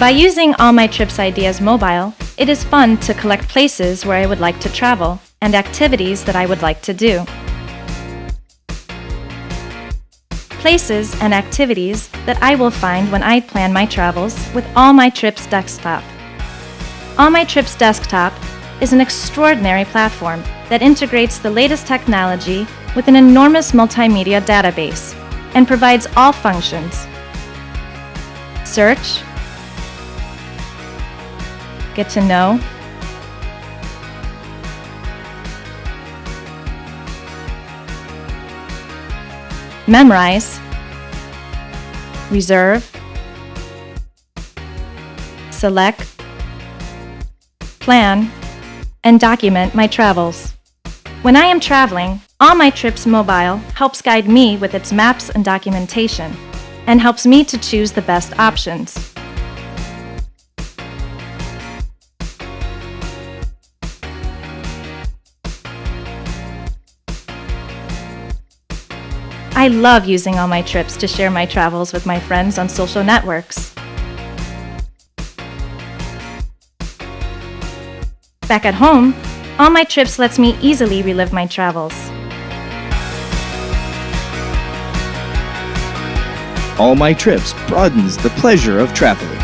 By using All My Trips Ideas mobile, it is fun to collect places where I would like to travel and activities that I would like to do. Places and activities that I will find when I plan my travels with All My Trips desktop. All My Trips desktop is an extraordinary platform that integrates the latest technology with an enormous multimedia database and provides all functions. Search, get to know, memorize, reserve, select, plan, and document my travels. When I am traveling, All My Trips mobile helps guide me with its maps and documentation and helps me to choose the best options. I love using All My Trips to share my travels with my friends on social networks. Back at home, All My Trips lets me easily relive my travels. All My Trips broadens the pleasure of traveling.